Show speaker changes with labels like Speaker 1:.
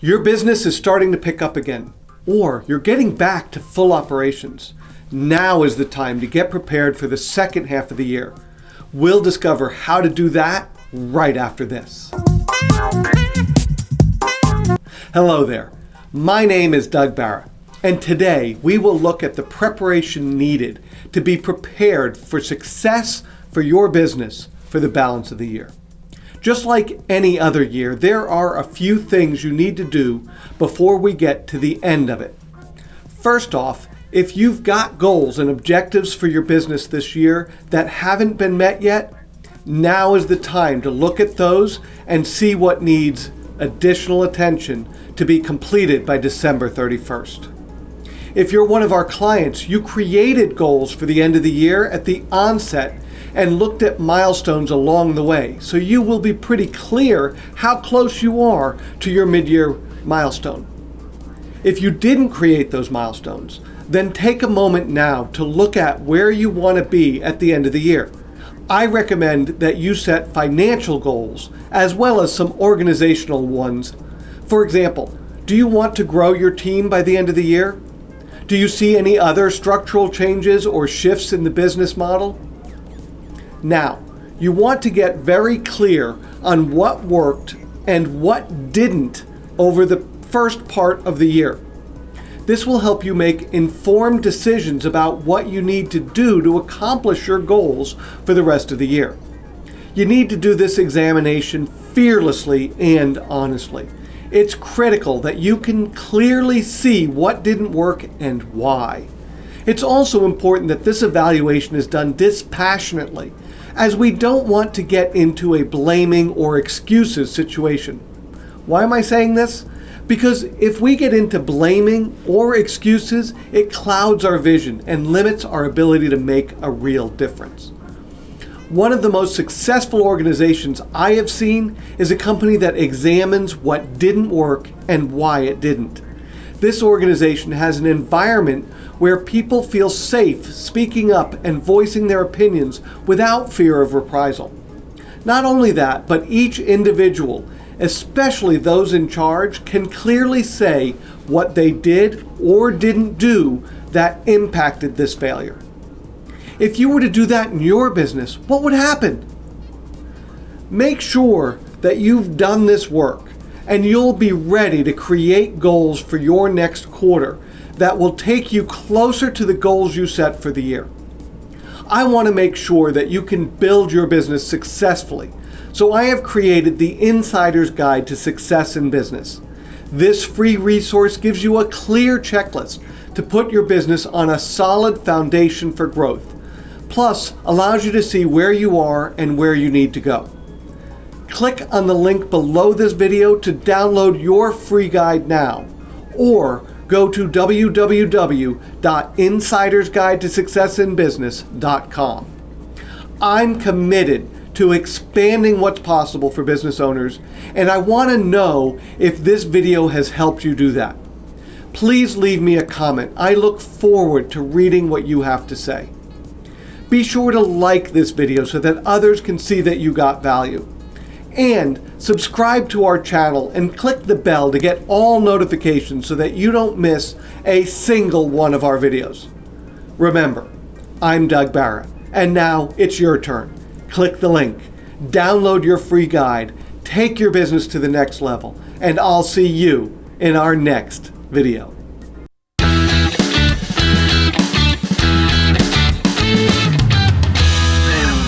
Speaker 1: Your business is starting to pick up again, or you're getting back to full operations. Now is the time to get prepared for the second half of the year. We'll discover how to do that right after this. Hello there. My name is Doug Barra, and today we will look at the preparation needed to be prepared for success for your business for the balance of the year. Just like any other year, there are a few things you need to do before we get to the end of it. First off, if you've got goals and objectives for your business this year that haven't been met yet, now is the time to look at those and see what needs additional attention to be completed by December 31st. If you're one of our clients, you created goals for the end of the year at the onset and looked at milestones along the way. So you will be pretty clear how close you are to your mid-year milestone. If you didn't create those milestones, then take a moment now to look at where you want to be at the end of the year. I recommend that you set financial goals as well as some organizational ones. For example, do you want to grow your team by the end of the year? Do you see any other structural changes or shifts in the business model? Now, you want to get very clear on what worked and what didn't over the first part of the year. This will help you make informed decisions about what you need to do to accomplish your goals for the rest of the year. You need to do this examination fearlessly and honestly. It's critical that you can clearly see what didn't work and why. It's also important that this evaluation is done dispassionately, as we don't want to get into a blaming or excuses situation. Why am I saying this? Because if we get into blaming or excuses, it clouds our vision and limits our ability to make a real difference. One of the most successful organizations I have seen is a company that examines what didn't work and why it didn't. This organization has an environment where people feel safe speaking up and voicing their opinions without fear of reprisal. Not only that, but each individual especially those in charge, can clearly say what they did or didn't do that impacted this failure. If you were to do that in your business, what would happen? Make sure that you've done this work and you'll be ready to create goals for your next quarter that will take you closer to the goals you set for the year. I want to make sure that you can build your business successfully so I have created the Insider's Guide to Success in Business. This free resource gives you a clear checklist to put your business on a solid foundation for growth, plus allows you to see where you are and where you need to go. Click on the link below this video to download your free guide now, or go to www.insidersguidetosuccessinbusiness.com. I'm committed to expanding what's possible for business owners, and I want to know if this video has helped you do that. Please leave me a comment. I look forward to reading what you have to say. Be sure to like this video so that others can see that you got value. And subscribe to our channel and click the bell to get all notifications so that you don't miss a single one of our videos. Remember, I'm Doug Barra, and now it's your turn click the link, download your free guide, take your business to the next level, and I'll see you in our next video.